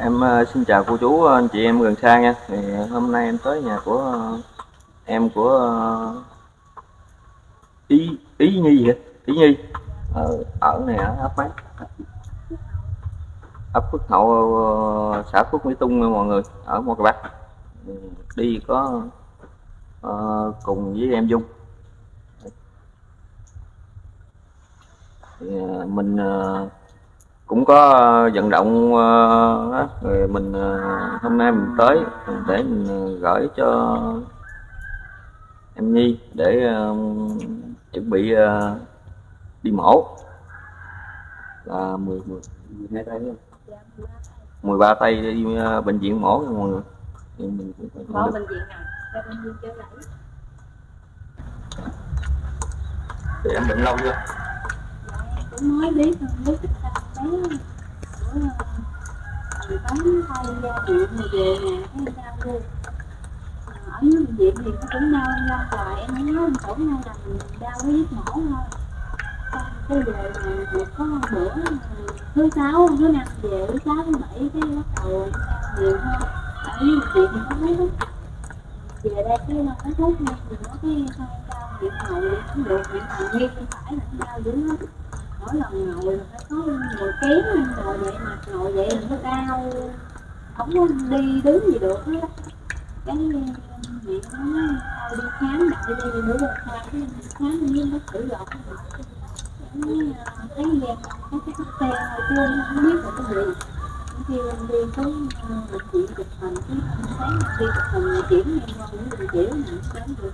Em ờ, xin chào cô chú ờ, anh chị em gần xa nha. Thì ờ, hôm nay em tới nhà của em của Ý Ý Nhi vậy? Ý Nhi ở ở này ở ấp mấy? ấp Phước Hậu xã Phước Mỹ Tung nha mọi người ở một cái Bắc. Ừ, đi có uh, cùng với em Dung. Thì, uh, mình uh, cũng có ờ, vận động ờ, rồi mình ờ, hôm nay mình tới để mình gửi cho em Nhi để chuẩn bị đi mổ là 10 10 12 tay đúng không? 13 tay đi bệnh viện mổ nha mọi người thì mình cũng phải bệnh viện? Ra bệnh viện chơi lại. thì em bệnh lâu chưa Dạ, cũng mới biết thôi, biết cái sao thay ra viện về nè, thấy đau luôn. Ở dưới bệnh viện thì nó cũng đau ra hoài, em mới nói chỗ nay là mình đau cái giết mổ thôi. Xong cái về mà được có bữa thứ sáu, thứ năm về, thứ sáu, thứ bảy cái bắt đầu đau nhiều hơn. Ở dưới bệnh viện thì có mấy lúc về đây cái nó thuốc nha thì nó cái hai đau điện ngồi điện được điện ngồi nghiêng phải là đau dữ lắm mỗi lần ngồi là phải có ngồi kém ngồi vậy mà ngồi vậy là nó đau không có đi đứng gì được hết. Á. Ờ, cái mẹ nó nói thôi đi khám lại đi bữa giờ khám. Cái khám với bác sĩ gọt cái ờ, thấy em có cái tắc xe hồi chưa không biết là cái gì. Khi em đi xuống ờ, bệnh viện chụp hình, cái sáng đi chụp hình chuyển em qua những bệnh viện này đến được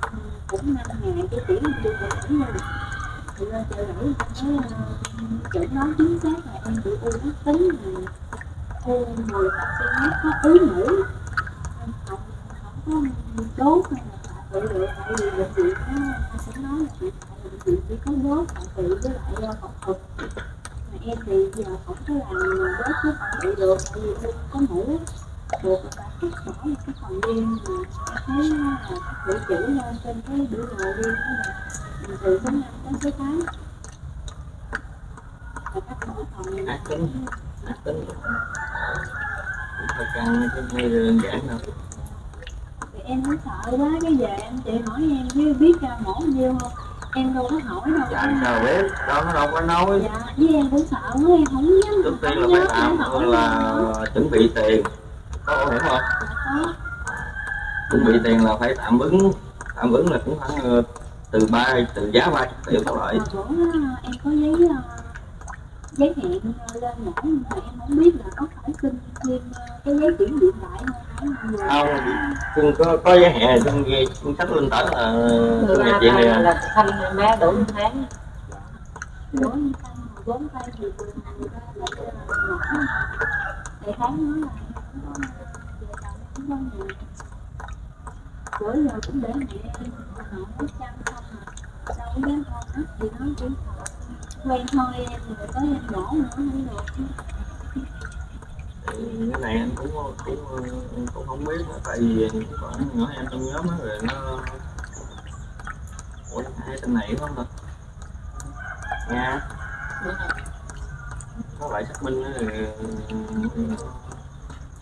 cũng năm ngày, cái chuyển đi bệnh viện lên chợ đổi thấy uh, chẩn đoán chính xác là em bị u ác tính là u 10 cm có ứ mũi em không không có đốt hay là tạ tự được tại vì bệnh viện nó nó sẽ nói là hiện tại bệnh viện chỉ có đốt tại tự với lại ờ, phẫu thuật mà em thì giờ không có làm đốt với tại tự được tại vì em có mũ buộc là phải cắt bỏ một cái phần riêng mà thấy là cái chữ lên trên cái biểu đồ riêng đó là từ số 5 đến số 8 và các bộ phận ác tính ác tính cũng phải căng chứ không phải đơn giản đâu thì em cũng sợ quá cái về em chị hỏi em chứ biết ra mổ nhiêu không em đâu có hỏi đâu dạ sao biết đâu nó đâu có nói dạ với em cũng sợ quá em không dám trước tiên là phải làm, tạm là chuẩn bị tiền có hiểu hiểm không có chuẩn bị tiền là phải tạm ứng tạm ứng là cũng khoảng từ ba từ giá ba triệu trở lại đó em có giấy ờ, giấy hẹn ờ, lên mổ nhưng mà em không biết là có phải xin thêm cái giấy chuyển điện lại không? Không cưng có có giá hẹn cưng ghi. Cưng sách lên tờ là cưng nhập viện này là, à. thăm bé đủ tháng. Mà bốn tay thì từ lại để tháng nói là bữa giờ cũng để mẹ nó chăm không mà đâu có dám con hết thì nó chỉ quen thôi em rồi tới em mổ nữa không được cái này anh cũng cũng cũng, cũng không biết nữa, tại vì khoảng nữa em trong nhóm á rồi nó ủa hai tên này không ta? Nha. Có lại xác minh á, rồi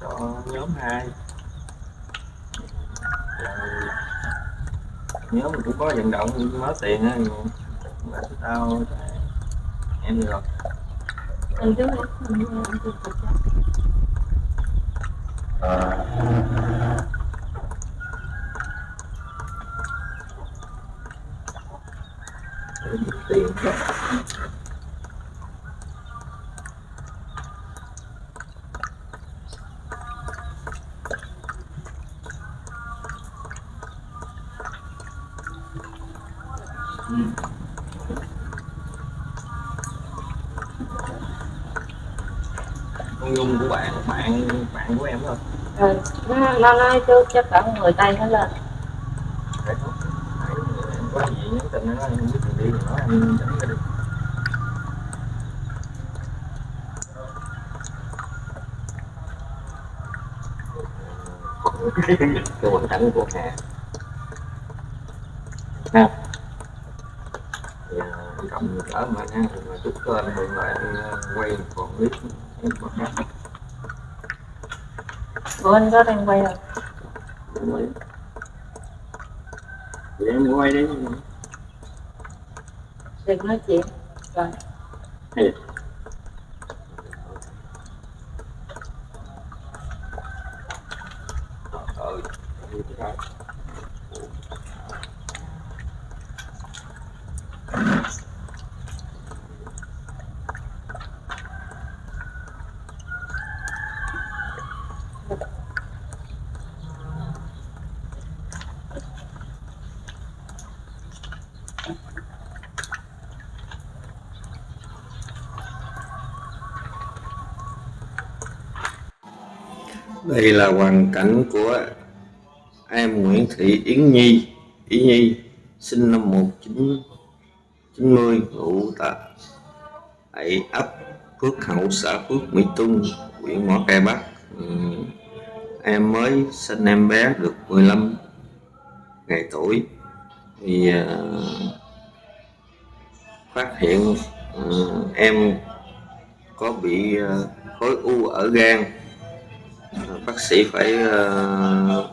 cho nhóm hai. Rồi nhóm mình cũng có vận động mất tiền á rồi? Tao em được rồi tập cho tiền nhung của bạn bạn bạn của em thôi ừ. nó, nó nói trước chắc cả người tay nó lên. Có gì nhắn tin nó không biết đường đi thì nói em dẫn ra được. Cái hoàn cảnh của Hà. Ha thì à, cộng cỡ mà nha mà chúc lại anh à, quay còn clip của anh có đang quay rồi Vậy em quay đi đừng nói chuyện rồi Hay Ờ, Đây là hoàn cảnh của em Nguyễn Thị Yến Nhi, Yến Nhi, sinh năm 1990, ngụ tại ấp Phước Hậu, xã Phước Mỹ Tung, huyện Mỏ Cày Bắc. Ừ, em mới sinh em bé được 15 ngày tuổi. Thì uh, phát hiện uh, em có bị uh, khối u ở gan bác sĩ phải uh,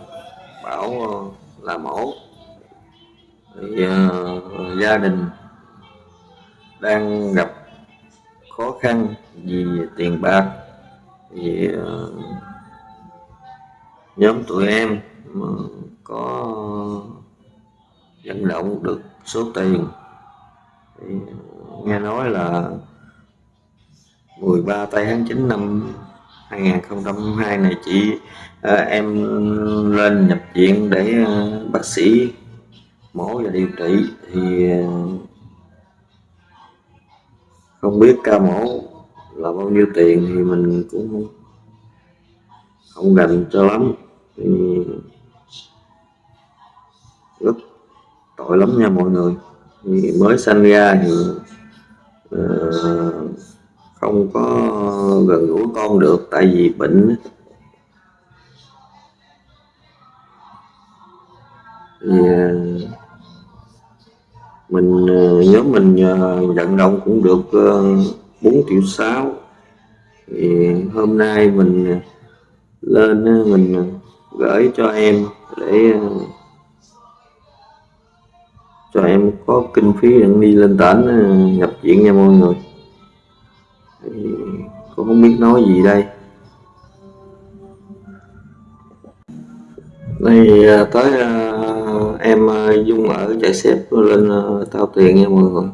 bảo uh, là mổ. Thì, uh, gia đình đang gặp khó khăn vì tiền bạc thì uh, nhóm tụi em mà có vận động được số tiền. Thì nghe nói là 13 tây tháng 9 năm 2002 này chị ờ, em lên nhập viện để ờ, bác sĩ mổ và điều trị thì ờ, không biết ca mổ là bao nhiêu tiền thì mình cũng không rành cho lắm. Thì rất tội lắm nha mọi người. Thì mới sanh ra thì uh, không có gần gũi con được, tại vì bệnh thì à, mình à, nhớ mình à, vận động cũng được 4 triệu 6 thì hôm nay mình lên mình gửi cho em để cho em có kinh phí để đi lên tỉnh nhập viện nha mọi người cũng không biết nói gì đây. Đây à, tới uh, em à, dung ở chạy xếp lên tao tiền nha mọi người.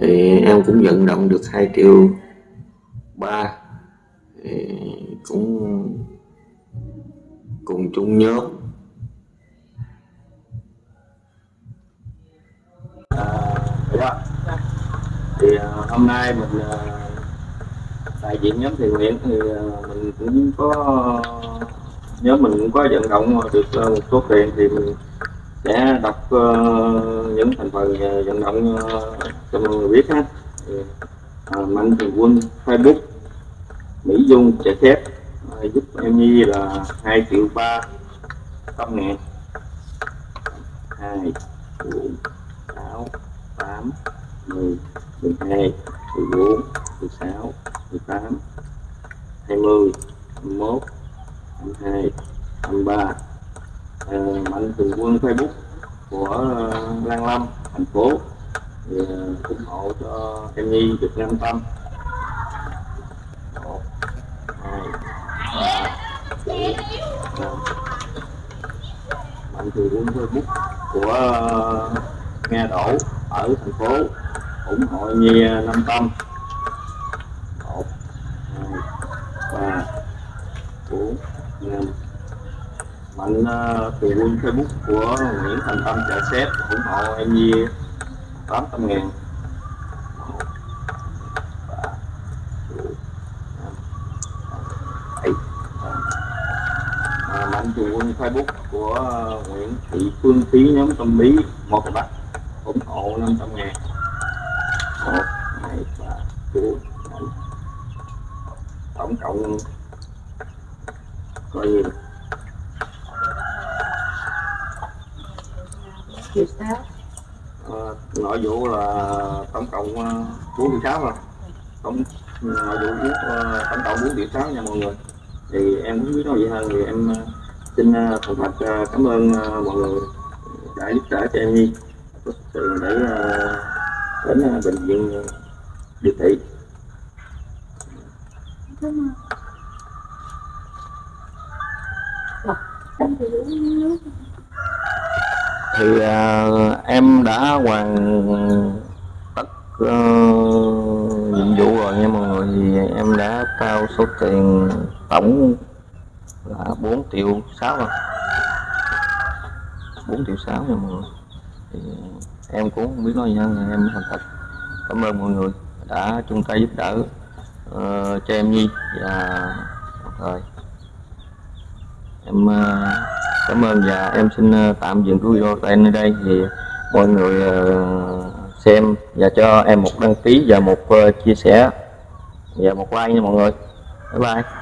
Thì em cũng vận động được 2 triệu ba. Cũng cùng chung nhóm. À, dạ. thì hôm nay mình đại diện nhóm thiện nguyện thì ờ, mình cũng có nhóm mình cũng có vận động được ờ, một số tiền thì mình sẽ đọc uh, những thành phần vận động uh, cho mọi người biết ha mạnh thường quân facebook mỹ dung trẻ thép giúp em nhi là hai triệu ba trăm ngàn. Hai bốn sáu tám mười mười hai mười bốn mười sáu. 18 20 21 22 23 à, mạnh thường quân Facebook của ờ, Lan Lâm thành phố thì ờ, ủng hộ cho em Nhi được an tâm. 1 2 3 4 mạnh thường quân Facebook của ờ, Nga Đỗ ở thành phố ủng hộ Nhi 500 5 mạnh uh, ờ, từ quân facebook của Nguyễn Thành Tâm chợ xếp ủng hộ em Nhi 800 ngàn mạnh từ quân facebook của ờ, Nguyễn Thị Phương Thí nhóm tâm lý một cái bắc ủng hộ 500 ngàn 1 2 3 4 5 tổng cộng coi như triệu sáu à, nội vụ là tổng cộng ờ, bốn triệu sáu rồi. Tổng nội vụ uh, tổng cộng bốn triệu sáu nha mọi người. Thì em cũng biết nói gì hơn thì em ờ, xin ờ, thành thật ờ, cảm ơn ờ, mọi người đã giúp đỡ cho em Nhi có sự để ờ, đến ờ, bệnh viện ờ, điều trị Cảm ơn. Thì uống à, em đã hoàn tất uh, nhiệm vụ rồi. Nha mọi người thì em đã trao số tiền tổng là 4 triệu 6 rồi. 4 triệu 6 nha mọi người. Thì em cũng không biết nói gì hơn em thành thật. Cảm ơn mọi người đã chung tay giúp đỡ uh, cho em Nhi và đồng thời em ờ, cảm ơn và em xin ờ, tạm dừng cái video tại nơi đây thì mọi người ờ, xem và cho em một đăng ký và một chia sẻ. Và một like nha mọi người. Bye bye.